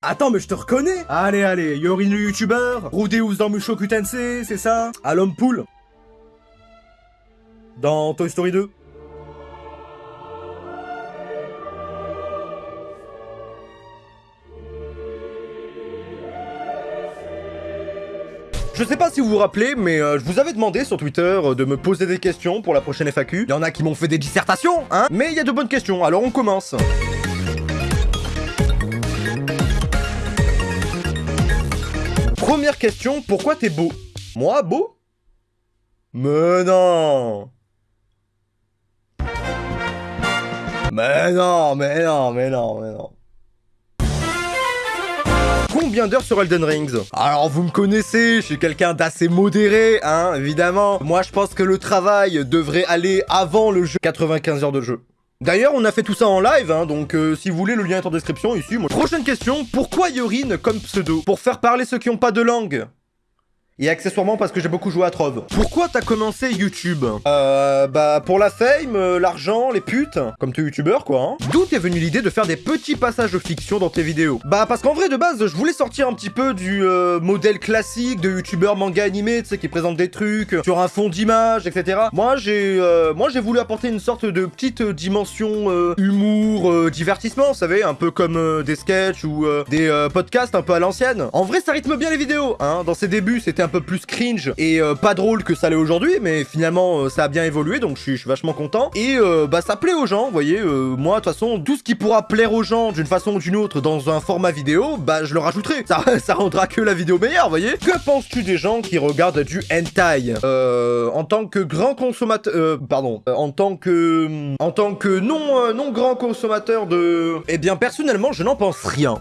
Attends, mais je te reconnais. Allez, allez, Yorin le youtubeur, Rudeus dans Mushoku Tensei, c'est ça? Alum Pool Dans Toy Story 2 Je sais pas si vous vous rappelez, mais euh, je vous avais demandé sur Twitter euh, de me poser des questions pour la prochaine FAQ. Il y en a qui m'ont fait des dissertations, hein. Mais il y a de bonnes questions, alors on commence. Première question, pourquoi t'es beau? Moi, beau? Mais non Mais non, mais non, mais non, mais non. Combien d'heures sur Elden Rings? Alors vous me connaissez, je suis quelqu'un d'assez modéré, hein, évidemment. Moi je pense que le travail devrait aller avant le jeu. 95 heures de jeu. D'ailleurs, on a fait tout ça en live, hein, donc euh, si vous voulez, le lien est en description ici. Prochaine question, pourquoi Yorin comme pseudo? Pour faire parler ceux qui n'ont pas de langue et accessoirement parce que j'ai beaucoup joué à Trove. Pourquoi t'as commencé YouTube? Euh, bah pour la fame, euh, l'argent, les putes, comme es youtubeur quoi. Hein. D'où t'es venue l'idée de faire des petits passages de fiction dans tes vidéos? Bah parce qu'en vrai de base, je voulais sortir un petit peu du euh, modèle classique de youtubeur manga animé, tu sais, qui présente des trucs sur un fond d'image, etc. Moi j'ai euh, moi j'ai voulu apporter une sorte de petite dimension humour, divertissement, vous savez, un peu comme des sketchs ou des podcasts un peu à l'ancienne. En vrai ça rythme bien les vidéos, hein. Dans ses débuts c'était un un peu plus cringe et euh, pas drôle que ça l'est aujourd'hui, mais finalement euh, ça a bien évolué, donc je suis, vachement content. Et euh, bah ça plaît aux gens, vous voyez, moi de toute façon, tout ce qui pourra plaire aux gens d'une façon ou d'une autre dans un format vidéo, bah je le rajouterai. Ça, ça rendra que la vidéo meilleure, vous voyez. Que penses-tu des gens qui regardent du hentai En tant que grand consommateur... pardon. en tant que... En tant que non, non grand consommateur de... Eh bien personnellement, je n'en pense rien.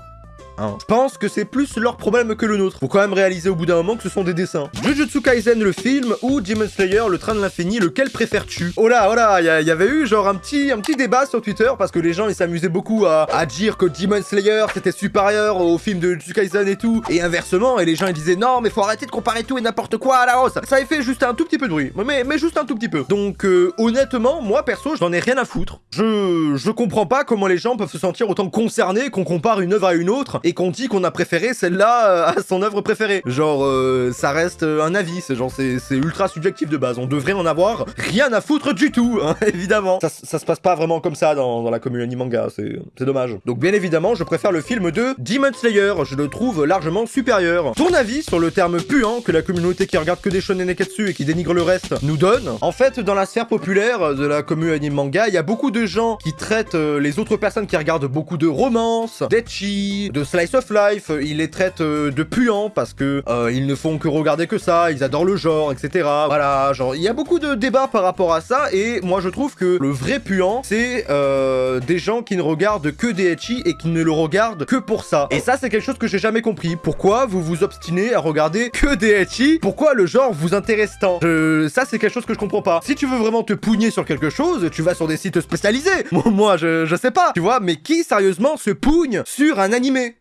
Hein. Je pense que c'est plus leur problème que le nôtre. Faut quand même réaliser au bout d'un moment que ce sont des dessins. Jujutsu Kaisen le film ou Demon Slayer le train de l'infini, lequel préfères-tu? Oh là, oh là, il y, avait eu genre un petit, un petit débat sur Twitter parce que les gens ils s'amusaient beaucoup à, dire que Demon Slayer c'était supérieur au film de Jujutsu Kaisen et tout, et inversement, et les gens ils disaient non mais faut arrêter de comparer tout et n'importe quoi à la hausse. Ça avait fait juste un tout petit peu de bruit, mais, mais juste un tout petit peu. Donc euh, honnêtement, moi perso, je n'en ai rien à foutre. Je, je comprends pas comment les gens peuvent se sentir autant concernés qu'on compare une œuvre à une autre et qu'on dit qu'on a préféré celle-là euh, à son œuvre préférée. Genre, euh, ça reste euh, un avis, c'est genre, c'est ultra subjectif de base. On devrait en avoir rien à foutre du tout, hein, évidemment. Ça, ça, se passe pas vraiment comme ça dans, dans la communauté manga, c'est dommage. Donc bien évidemment, je préfère le film de Demon Slayer, je le trouve largement supérieur. Ton avis sur le terme puant que la communauté qui regarde que des shonen neketsu et qui dénigre le reste nous donne? En fait, dans la sphère populaire de la communauté manga, il y a beaucoup de gens qui traitent les autres personnes qui regardent beaucoup de romances, d'etchi, de slice of Life, ils les traitent euh, de puants parce que euh, ils ne font que regarder que ça, ils adorent le genre, etc. Voilà, genre, il y a beaucoup de débats par rapport à ça, et moi je trouve que le vrai puant, c'est euh, des gens qui ne regardent que des etchi et qui ne le regardent que pour ça. Et ça, c'est quelque chose que j'ai jamais compris. Pourquoi vous vous obstinez à regarder que des etchi Pourquoi le genre vous intéresse tant? Ça, c'est quelque chose que je comprends pas. Si tu veux vraiment te pougner sur quelque chose, tu vas sur des sites spécialisés. Moi, je, je sais pas, tu vois, mais qui sérieusement se pougne sur un animé?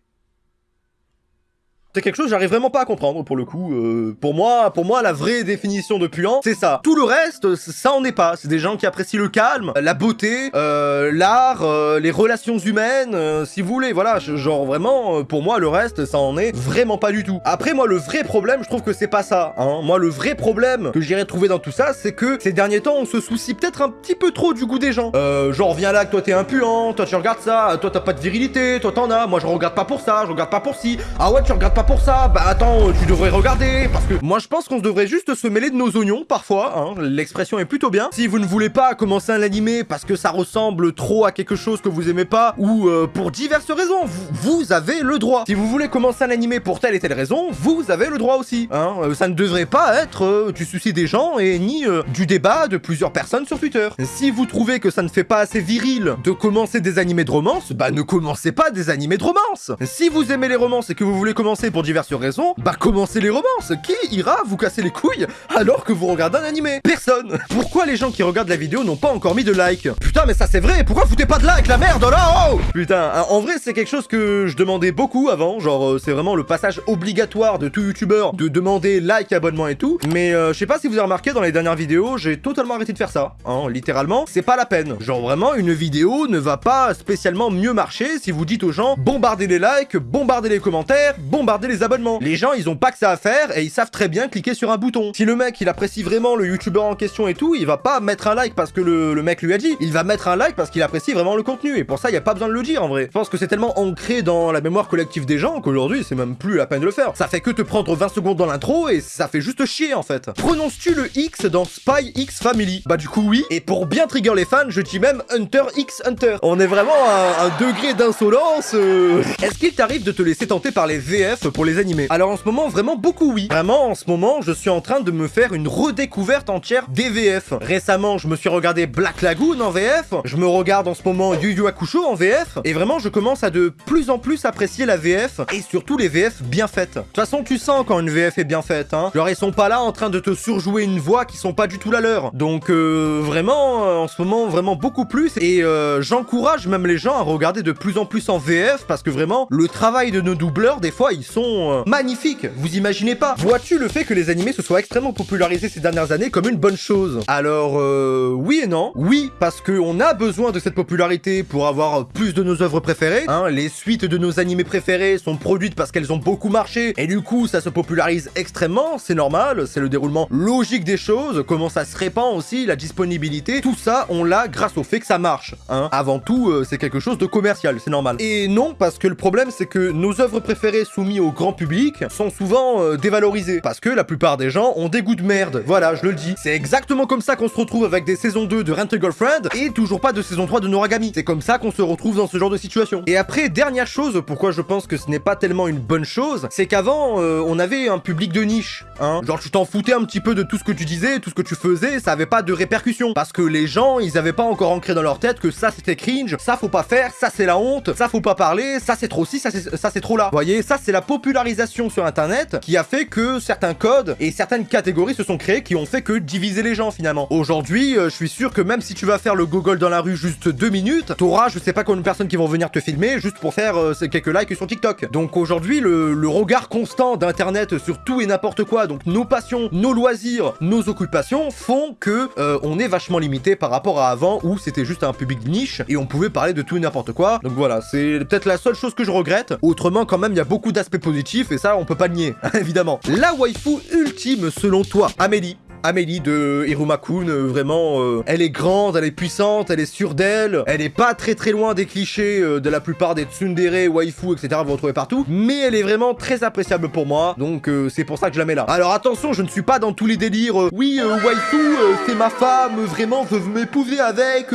C'est quelque chose que j'arrive vraiment pas à comprendre pour le coup. Euh, pour moi, pour moi, la vraie définition de puant, c'est ça. Tout le reste, ça en est pas. C'est des gens qui apprécient le calme, la beauté, euh, l'art, euh, les relations humaines, si vous voulez. Voilà, genre vraiment, pour moi, le reste, ça en est vraiment pas du tout. Après, moi, le vrai problème, je trouve que c'est pas ça. Hein. Moi, le vrai problème que j'irais trouver dans tout ça, c'est que ces derniers temps, on se soucie peut-être un petit peu trop du goût des gens. genre, viens là, que toi t'es un puant, toi tu regardes ça, toi t'as pas de virilité, toi t'en as, moi je regarde pas pour ça, je regarde pas pour ci. Ah ouais, tu regardes pas pour ça, bah attends, tu devrais regarder, parce que moi je pense qu'on devrait juste se mêler de nos oignons parfois, hein, l'expression est plutôt bien. Si vous ne voulez pas commencer un animé parce que ça ressemble trop à quelque chose que vous aimez pas, ou euh, pour diverses raisons, vous, avez le droit. Si vous voulez commencer un animé pour telle et telle raison, vous avez le droit aussi. Hein. Euh, ça ne devrait pas être euh, du souci des gens et ni du débat de plusieurs personnes sur Twitter. Si vous trouvez que ça ne fait pas assez viril de commencer des animés de romance, bah ne commencez pas des animés de romance. Si vous aimez les romances et que vous voulez commencer pour diverses raisons, bah commencez les romances. Qui ira vous casser les couilles alors que vous regardez un animé? Personne. Pourquoi les gens qui regardent la vidéo n'ont pas encore mis de like? Putain, mais ça c'est vrai. Pourquoi foutez pas de like, la merde là oh Putain, hein, en vrai c'est quelque chose que je demandais beaucoup avant. Genre euh, c'est vraiment le passage obligatoire de tout youtubeur de demander like, abonnement et tout. Mais euh, je sais pas si vous avez remarqué dans les dernières vidéos, j'ai totalement arrêté de faire ça. Hein, littéralement, c'est pas la peine. Genre vraiment, une vidéo ne va pas spécialement mieux marcher si vous dites aux gens bombardez les likes, bombardez les commentaires, bombardez les abonnements. Les gens, ils ont pas que ça à faire et ils savent très bien cliquer sur un bouton. Si le mec, il apprécie vraiment le youtubeur en question et tout, il va pas mettre un like parce que le, mec lui a dit. Il va mettre un like parce qu'il apprécie vraiment le contenu. Et pour ça, il y a pas besoin de le dire en vrai. Je pense que c'est tellement ancré dans la mémoire collective des gens qu'aujourd'hui, c'est même plus la peine de le faire. Ça fait que te prendre 20 secondes dans l'intro et ça fait juste chier en fait. Prononces-tu le X dans Spy X Family? Bah du coup oui. Et pour bien trigger les fans, je dis même Hunter X Hunter. On est vraiment à un degré d'insolence. euh. Est-ce qu'il t'arrive de te laisser tenter par les VF pour les animés Alors en ce moment, vraiment beaucoup oui. Vraiment, en ce moment, je suis en train de me faire une redécouverte entière des VF. Récemment, je me suis regardé Black Lagoon en VF. Je me regarde en ce moment Yu Yu Hakusho en VF. Et vraiment, je commence à de plus en plus apprécier la VF et surtout les VF bien faites. De toute façon, tu sens quand une VF est bien faite, hein. Genre, ils sont pas là en train de te surjouer une voix qui sont pas du tout la leur. Donc, euh, vraiment, euh, en ce moment, vraiment beaucoup plus. Et euh, j'encourage même les gens à regarder de plus en plus en VF parce que vraiment, le travail de nos doubleurs, des fois, ils euh, magnifiques. Vous imaginez pas. Vois-tu le fait que les animés se soient extrêmement popularisés ces dernières années comme une bonne chose? Alors, euh, oui et non. Oui, parce qu'on a besoin de cette popularité pour avoir plus de nos œuvres préférées. Hein, les suites de nos animés préférés sont produites parce qu'elles ont beaucoup marché et du coup, ça se popularise extrêmement. C'est normal, c'est le déroulement logique des choses. Comment ça se répand aussi, la disponibilité. Tout ça, on l'a grâce au fait que ça marche. Hein. Avant tout, euh, c'est quelque chose de commercial, c'est normal. Et non, parce que le problème, c'est que nos œuvres préférées soumises au grand public sont souvent euh, dévalorisées. Parce que la plupart des gens ont des goûts de merde. Voilà, je le dis. C'est exactement comme ça qu'on se retrouve avec des saisons 2 de Rent a Girlfriend et toujours pas de saison 3 de Noragami. C'est comme ça qu'on se retrouve dans ce genre de situation. Et après, dernière chose, pourquoi je pense que ce n'est pas tellement une bonne chose, c'est qu'avant, euh, on avait un public de niche. Hein. Genre, tu t'en foutais un petit peu de tout ce que tu disais, tout ce que tu faisais, ça avait pas de répercussions. Parce que les gens, ils avaient pas encore ancré dans leur tête que ça c'était cringe, ça faut pas faire, ça c'est la honte, ça faut pas parler, ça c'est trop ci, ça c'est trop là. Voyez, ça c'est la popularisation sur internet qui a fait que certains codes et certaines catégories se sont créées qui ont fait que diviser les gens finalement. Aujourd'hui, euh, je suis sûr que même si tu vas faire le gogol dans la rue juste deux minutes, t'auras je sais pas combien de personnes qui vont venir te filmer juste pour faire euh, quelques likes sur TikTok. Donc aujourd'hui, le, regard constant d'internet sur tout et n'importe quoi, donc nos passions, nos loisirs, nos occupations font que euh, on est vachement limité par rapport à avant où c'était juste un public niche et on pouvait parler de tout et n'importe quoi. Donc voilà, c'est peut-être la seule chose que je regrette. Autrement, quand même, il y a beaucoup d'aspects et ça, on peut pas nier, évidemment. La waifu ultime selon toi, Amélie. Amélie de Hiruma-kun, euh, vraiment, euh, elle est grande, elle est puissante, elle est sûre d'elle, elle est pas très très loin des clichés euh, de la plupart des tsundere, waifu, etc. Vous retrouvez partout, mais elle est vraiment très appréciable pour moi, donc c'est pour ça que je la mets là. Alors attention, je ne suis pas dans tous les délires, oui, waifu, c'est ma femme, vraiment, je veux m'épouser avec,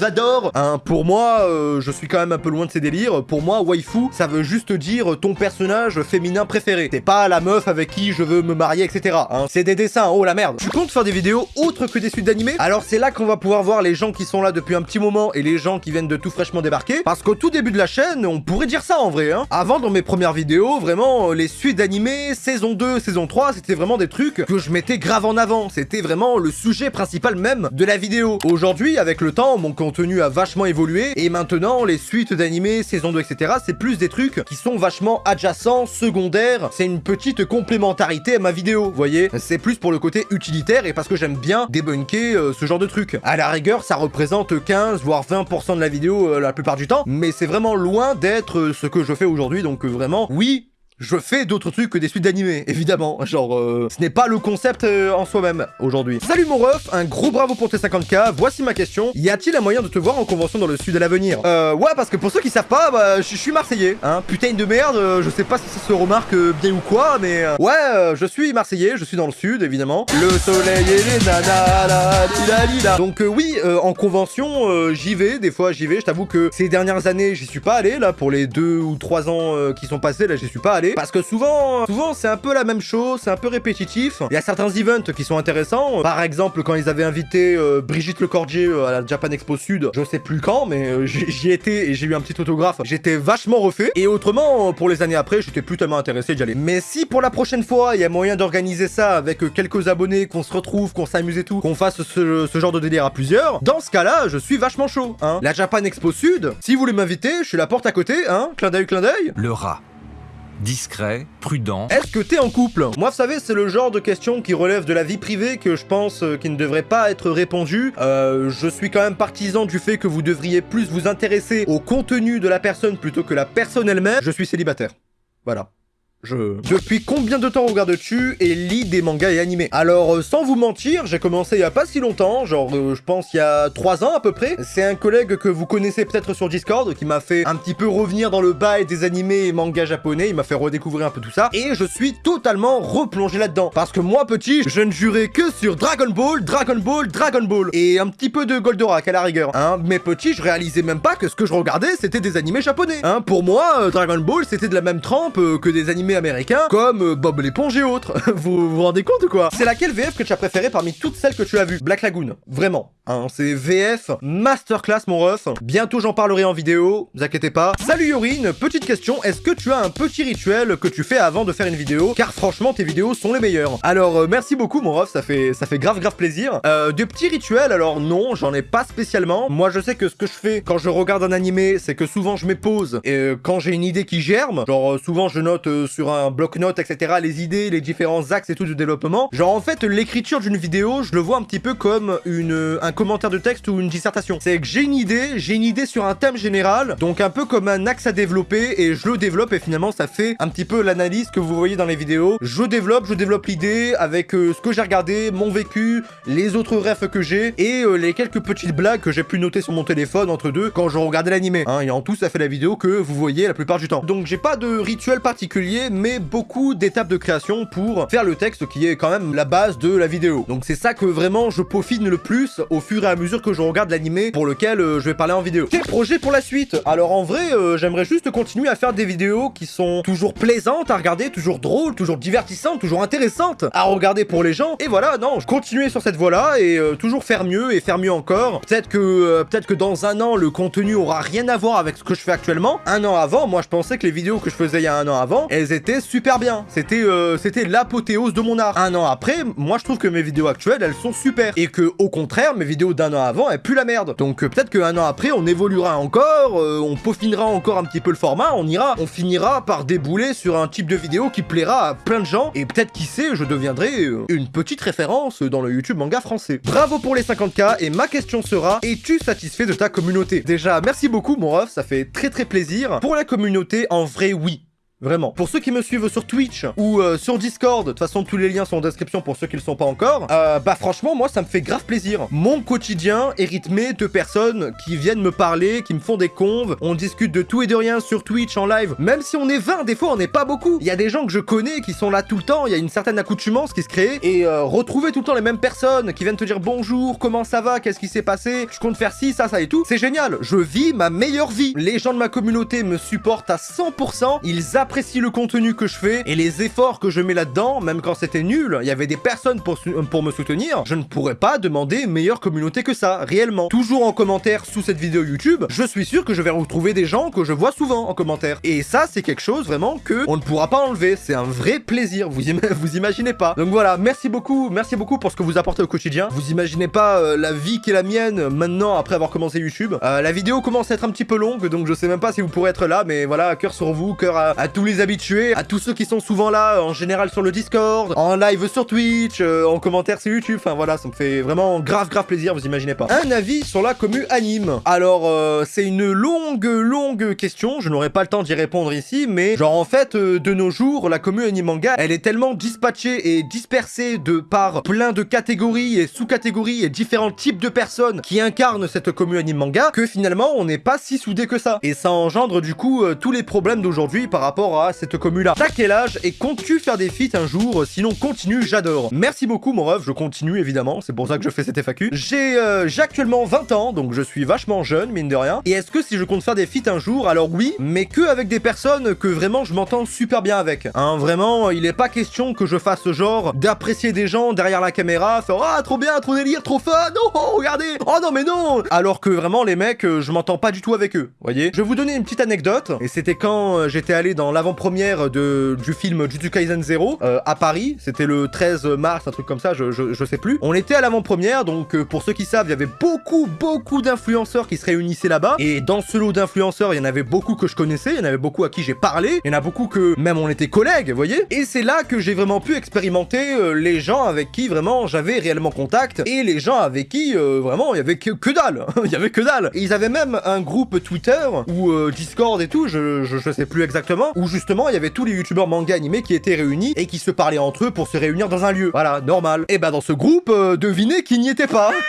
j'adore. Hein, pour moi, je suis quand même un peu loin de ces délires, pour moi, waifu, ça veut juste dire ton personnage féminin préféré. C'est pas la meuf avec qui je veux me marier, etc. Hein. C'est des dessins, oh la merde. Tu comptes faire des vidéos autres que des suites d'animés? Alors c'est là qu'on va pouvoir voir les gens qui sont là depuis un petit moment et les gens qui viennent de tout fraîchement débarquer. Parce qu'au tout début de la chaîne, on pourrait dire ça en vrai. Hein. Avant, dans mes premières vidéos, vraiment, euh, les suites d'animés, saison 2, saison 3, c'était vraiment des trucs que je mettais grave en avant. C'était vraiment le sujet principal même de la vidéo. Aujourd'hui, avec le temps, mon contenu a vachement évolué et maintenant, les suites d'animés, saison 2, etc., c'est plus des trucs qui sont vachement adjacents, secondaires. C'est une petite complémentarité à ma vidéo, vous voyez? C'est plus pour le côté utilitaire et parce que j'aime bien débunker euh, ce genre de trucs. À la rigueur, ça représente 15 voire 20% de la vidéo euh, la plupart du temps, mais c'est vraiment loin d'être euh, ce que je fais aujourd'hui, donc vraiment, oui, je fais d'autres trucs que des suites d'animés, évidemment. Genre, euh, ce n'est pas le concept euh, en soi-même aujourd'hui. Salut mon ref, un gros bravo pour tes 50k. Voici ma question. Y a-t-il un moyen de te voir en convention dans le sud à l'avenir? Euh, ouais, parce que pour ceux qui savent pas, bah, je suis marseillais. Hein, putain de merde, euh, je sais pas si ça se remarque bien ou quoi, mais... ouais, je suis marseillais, je suis dans le sud, évidemment. Le soleil et les nanas. Donc oui, en convention, j'y vais, des fois j'y vais. Je t'avoue que ces dernières années, j'y suis pas allé, là, pour les deux ou trois ans qui sont passés, là, j'y suis pas allé. Aller, parce que souvent, souvent c'est un peu la même chose, c'est un peu répétitif. Il y a certains events qui sont intéressants, par exemple quand ils avaient invité euh, Brigitte Lecordier euh, à la Japan Expo Sud, je sais plus quand, mais euh, j'y étais et j'ai eu un petit autographe, j'étais vachement refait, et autrement, pour les années après, j'étais plus tellement intéressé d'y aller. Mais si pour la prochaine fois, il y a moyen d'organiser ça avec quelques abonnés, qu'on se retrouve, qu'on s'amuse et tout, qu'on fasse ce, ce, genre de délire à plusieurs, dans ce cas-là, je suis vachement chaud, hein. La Japan Expo Sud, si vous voulez m'inviter, je suis la porte à côté, hein, clin d'œil, clin d'œil. Le rat discret, prudent. Est-ce que t'es en couple? Moi, vous savez, c'est le genre de question qui relève de la vie privée que je pense euh, qui ne devrait pas être répondue. Euh, je suis quand même partisan du fait que vous devriez plus vous intéresser au contenu de la personne plutôt que la personne elle-même. Je suis célibataire. Voilà. Depuis combien de temps regardes-tu et lis des mangas et animés? Alors, euh, sans vous mentir, j'ai commencé il y a pas si longtemps, genre, euh, je pense il y a 3 ans à peu près. C'est un collègue que vous connaissez peut-être sur Discord qui m'a fait un petit peu revenir dans le bail des animés et mangas japonais, il m'a fait redécouvrir un peu tout ça, et je suis totalement replongé là-dedans. Parce que moi, petit, je ne jurais que sur Dragon Ball, Dragon Ball, Dragon Ball, et un petit peu de Goldorak à la rigueur, hein. Mais petit, je réalisais même pas que ce que je regardais, c'était des animés japonais, hein. Pour moi, euh, Dragon Ball, c'était de la même trempe que des animés américains comme euh, Bob l'éponge et autres. vous vous rendez compte ou quoi? C'est laquelle VF que tu as préféré parmi toutes celles que tu as vues? Black Lagoon, vraiment. Hein, c'est VF masterclass mon ref. Bientôt j'en parlerai en vidéo, vous inquiétez pas. Salut Yorine, petite question, est-ce que tu as un petit rituel que tu fais avant de faire une vidéo? Car franchement tes vidéos sont les meilleures. Alors euh, merci beaucoup mon ref, ça fait, ça fait grave grave plaisir. Euh, de petits rituels, alors non, j'en ai pas spécialement. Moi je sais que ce que je fais quand je regarde un animé, c'est que souvent je me pose et quand j'ai une idée qui germe, genre souvent je note sur un bloc-notes, etc., les idées, les différents axes et tout du développement. Genre en fait, l'écriture d'une vidéo, je le vois un petit peu comme une, un commentaire de texte ou une dissertation. C'est que j'ai une idée, j'ai une idée sur un thème général, donc un peu comme un axe à développer, et je le développe, et finalement ça fait un petit peu l'analyse que vous voyez dans les vidéos. Je développe, je développe l'idée avec euh, ce que j'ai regardé, mon vécu, les autres rêves que j'ai, et euh, les quelques petites blagues que j'ai pu noter sur mon téléphone entre deux quand je regardais l'animé. Hein, et en tout, ça fait la vidéo que vous voyez la plupart du temps. Donc j'ai pas de rituel particulier, mais beaucoup d'étapes de création pour faire le texte qui est quand même la base de la vidéo. Donc c'est ça que vraiment je peaufine le plus au fur et à mesure que je regarde l'animé pour lequel euh, je vais parler en vidéo. Quel projet pour la suite? Alors en vrai, euh, j'aimerais juste continuer à faire des vidéos qui sont toujours plaisantes à regarder, toujours drôles, toujours divertissantes, toujours intéressantes à regarder pour les gens. Et voilà, non, je continuer sur cette voie-là et euh, toujours faire mieux et faire mieux encore. Peut-être que, peut-être que dans un an, le contenu aura rien à voir avec ce que je fais actuellement. Un an avant, moi je pensais que les vidéos que je faisais il y a un an avant, elles étaient super bien. C'était euh, c'était l'apothéose de mon art. Un an après, moi je trouve que mes vidéos actuelles, elles sont super. Et que au contraire, mes vidéos d'un an avant, elles puent la merde. Donc euh, peut-être qu'un an après, on évoluera encore, euh, on peaufinera encore un petit peu le format, on ira, on finira par débouler sur un type de vidéo qui plaira à plein de gens. Et peut-être qui sait, je deviendrai une petite référence dans le YouTube manga français. Bravo pour les 50k et ma question sera, es-tu satisfait de ta communauté? Déjà, merci beaucoup mon ref, ça fait très très plaisir. Pour la communauté, en vrai oui. Vraiment. Pour ceux qui me suivent sur Twitch ou euh, sur Discord, de toute façon tous les liens sont en description pour ceux qui le sont pas encore, euh, bah franchement moi ça me fait grave plaisir. Mon quotidien est rythmé de personnes qui viennent me parler, qui me font des conves, on discute de tout et de rien sur Twitch en live, même si on est 20, des fois on n'est pas beaucoup. Il y a des gens que je connais qui sont là tout le temps, il y a une certaine accoutumance qui se crée, et euh, retrouver tout le temps les mêmes personnes qui viennent te dire bonjour, comment ça va, qu'est-ce qui s'est passé, je compte faire ci, ça, ça et tout, c'est génial. Je vis ma meilleure vie. Les gens de ma communauté me supportent à 100%, ils apprécie le contenu que je fais et les efforts que je mets là-dedans, même quand c'était nul, il y avait des personnes pour, pour me soutenir, je ne pourrais pas demander une meilleure communauté que ça, réellement. Toujours en commentaire sous cette vidéo YouTube, je suis sûr que je vais retrouver des gens que je vois souvent en commentaire. Et ça, c'est quelque chose vraiment que on ne pourra pas enlever. C'est un vrai plaisir, vous, vous imaginez pas. Donc voilà, merci beaucoup, merci beaucoup pour ce que vous apportez au quotidien. Vous imaginez pas euh, la vie qui est la mienne maintenant après avoir commencé YouTube. Euh, la vidéo commence à être un petit peu longue, donc je sais même pas si vous pourrez être là, mais voilà, cœur sur vous, cœur à tous les habitués, à tous ceux qui sont souvent là, en général sur le Discord, en live sur Twitch, euh, en commentaire sur YouTube, enfin voilà, ça me fait vraiment grave grave plaisir, vous imaginez pas. Un avis sur la commu anime. Alors, euh, c'est une longue longue question, je n'aurai pas le temps d'y répondre ici, mais genre en fait, euh, de nos jours, la commu anime manga, elle est tellement dispatchée et dispersée de par plein de catégories et sous-catégories et différents types de personnes qui incarnent cette commu anime manga, que finalement, on n'est pas si soudé que ça. Et ça engendre du coup tous les problèmes d'aujourd'hui par rapport à cette commu-là. T'as quel âge et comptes-tu faire des feats un jour Sinon, continue, j'adore. Merci beaucoup, mon ref, je continue, évidemment, c'est pour ça que je fais cette FAQ. J'ai euh, actuellement 20 ans, donc je suis vachement jeune, mine de rien. Et est-ce que si je compte faire des feats un jour, alors oui, mais que avec des personnes que vraiment je m'entends super bien avec. Hein, vraiment, il est pas question que je fasse genre d'apprécier des gens derrière la caméra, faire « Ah, trop bien, trop délire, trop fun, oh, oh, regardez Oh non, mais non !» Alors que vraiment, les mecs, euh, je m'entends pas du tout avec eux, voyez Je vais vous donner une petite anecdote, et c'était quand euh, j'étais allé dans l'avant-première du film Jujutsu Kaisen 0 euh, à Paris, c'était le 13 mars, un truc comme ça, je, je, sais plus. On était à l'avant-première, donc pour ceux qui savent, il y avait beaucoup, beaucoup d'influenceurs qui se réunissaient là-bas, et dans ce lot d'influenceurs, il y en avait beaucoup que je connaissais, il y en avait beaucoup à qui j'ai parlé, il y en a beaucoup que même on était collègues, vous voyez Et c'est là que j'ai vraiment pu expérimenter les gens avec qui vraiment j'avais réellement contact, et les gens avec qui vraiment il y avait que, que dalle, il y avait que dalle. Et ils avaient même un groupe Twitter ou euh, Discord et tout, je, je, sais plus exactement, où justement il y avait tous les youtubeurs manga animés qui étaient réunis et qui se parlaient entre eux pour se réunir dans un lieu. Voilà, normal. Et bah dans ce groupe, euh, devinez qui n'y était pas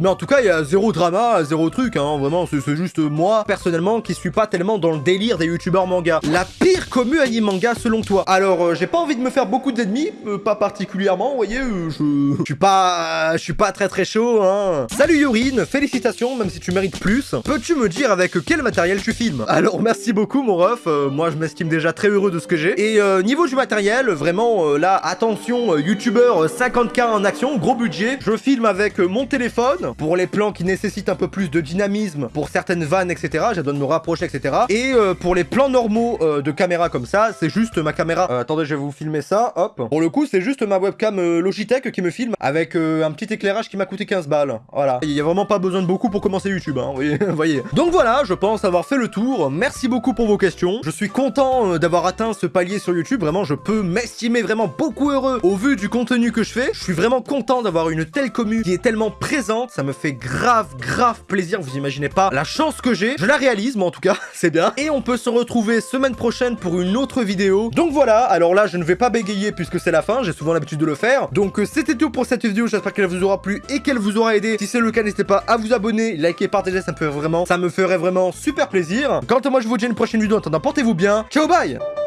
Mais en tout cas, il y a zéro drama, zéro truc, hein, vraiment, c'est juste moi, personnellement, qui suis pas tellement dans le délire des youtubeurs manga. La pire commu anime manga selon toi Alors, euh, j'ai pas envie de me faire beaucoup d'ennemis, pas particulièrement, vous voyez, je... je suis pas... je suis pas très très chaud, hein. Salut Yorine, félicitations, même si tu mérites plus. Peux-tu me dire avec quel matériel tu filmes? Alors merci beaucoup mon ref, euh, moi je m'estime déjà très heureux de ce que j'ai. Et euh, niveau du matériel, vraiment euh, là, attention, youtubeur 50k en action, gros budget. Je filme avec mon téléphone pour les plans qui nécessitent un peu plus de dynamisme, pour certaines vannes, etc. De me rapprocher, etc. Et pour les plans normaux de caméra comme ça, c'est juste ma caméra. attendez, je vais vous filmer ça, hop. Pour le coup, c'est juste ma webcam Logitech qui me filme avec un petit éclairage qui m'a coûté 15 balles. Voilà. Il y a vraiment pas besoin de beaucoup pour commencer YouTube, hein, voyez. Donc voilà, je pense avoir fait le tour. Merci beaucoup pour vos questions. Je suis content euh, d'avoir atteint ce palier sur YouTube. Vraiment, je peux m'estimer vraiment beaucoup heureux au vu du contenu que je fais. Je suis vraiment content d'avoir une telle commune qui est tellement présente. Ça me fait grave, grave plaisir. Vous imaginez pas la chance que j'ai. Je la réalise, moi en tout cas, c'est bien. Et on peut se retrouver semaine prochaine pour une autre vidéo. Donc voilà, alors là, je ne vais pas bégayer puisque c'est la fin. J'ai souvent l'habitude de le faire. Donc euh, c'était tout pour cette vidéo. J'espère qu'elle vous aura plu et qu'elle vous aura aidé. Si c'est le cas, n'hésitez pas à vous abonner, liker, partager. Vraiment, ça me ferait vraiment super plaisir. Quant à moi, je vous dis à une prochaine vidéo. En attendant, portez-vous bien. Tchau, Baia!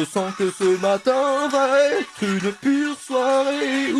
Je sens que ce matin va être une pure soirée